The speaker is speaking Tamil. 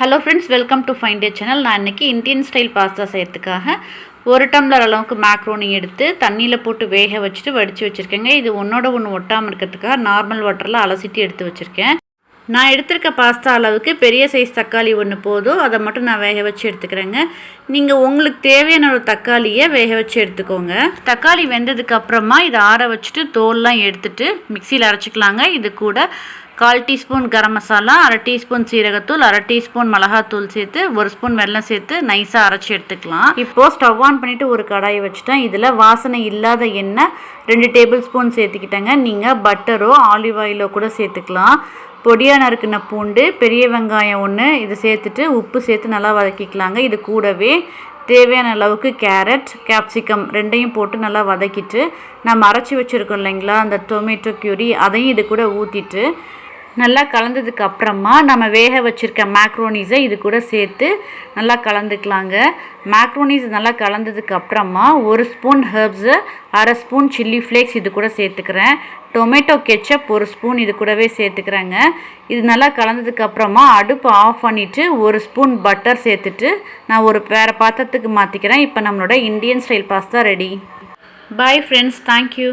Hello friends welcome to fine day channel நான் இன்றைக்கி இந்தியன் ஸ்டைல் பாஸ்தா செய்யறதுக்காக ஒரு டம்ளர் அளவுக்கு மேக்ரோனி எடுத்து தண்ணியில் போட்டு வேக வச்சுட்டு வடித்து வச்சுருக்கேங்க. இது ஒன்றோட ஒன்று ஒட்டாமல் இருக்கிறதுக்காக நார்மல் வாட்டரில் அலசிட்டு எடுத்து வச்சுருக்கேன். நான் எடுத்திருக்க பாஸ்தா அளவுக்கு பெரிய சைஸ் தக்காளி ஒன்று போதும். அதை மட்டும் நான் வேக வச்சு எடுத்துக்கிறேங்க. நீங்கள் உங்களுக்கு தேவையான ஒரு தக்காளியை வேக வச்சு எடுத்துக்கோங்க. தக்காளி வெந்ததுக்கு அப்புறமா இதை ஆற வச்சுட்டு தோல்லாம் எடுத்துட்டு மிக்சியில் அரைச்சிக்கலாங்க. இது கூட கால் டீஸ்பூன் கரம் மசாலா அரை டீஸ்பூன் சீரகத்தூள் அரை டீஸ்பூன் மிளகாத்தூள் சேர்த்து ஒரு ஸ்பூன் வெல்லம் சேர்த்து நைஸாக அரைச்சி எடுத்துக்கலாம். இப்போது ஸ்டவ் ஆன் பண்ணிவிட்டு ஒரு கடாயை வச்சுட்டேன். இதில் வாசனை இல்லாத எண்ணெய் ரெண்டு டேபிள் ஸ்பூன் சேர்த்துக்கிட்டேங்க நீங்கள் பட்டரோ ஆலிவ் ஆயிலோ கூட சேர்த்துக்கலாம். பொடியாக நறுக்கின பூண்டு பெரிய வெங்காயம் ஒன்று இது சேர்த்துட்டு உப்பு சேர்த்து நல்லா வதக்கிக்கலாங்க. இது கூடவே தேவையான அளவுக்கு கேரட் கேப்சிகம் ரெண்டையும் போட்டு நல்லா வதக்கிட்டு நம்ம அரைச்சி வச்சுருக்கோம் இல்லைங்களா அந்த டொமேட்டோ க்யூரி அதையும் இது கூட ஊற்றிட்டு நல்லா கலந்ததுக்கு அப்புறமா நம்ம வேக வச்சுருக்க மேக்ரோனிஸை இது கூட சேர்த்து நல்லா கலந்துக்கலாங்க. மேக்ரோனிஸ் நல்லா கலந்ததுக்கு அப்புறமா ஒரு ஸ்பூன் ஹெர்ப்ஸு அரை ஸ்பூன் சில்லி ஃப்ளேக்ஸ் இது கூட சேர்த்துக்கிறேன். டொமேட்டோ கெச்சப் ஒரு ஸ்பூன் இது கூடவே சேர்த்துக்கிறேங்க. இது நல்லா கலந்ததுக்கு அப்புறமா அடுப்பு ஆஃப் பண்ணிவிட்டு ஒரு ஸ்பூன் பட்டர் சேர்த்துட்டு நான் ஒரு வேறு பாத்திரத்துக்கு மாற்றிக்கிறேன் இப்போ நம்மளோட Indian style pasta ready bye friends thank you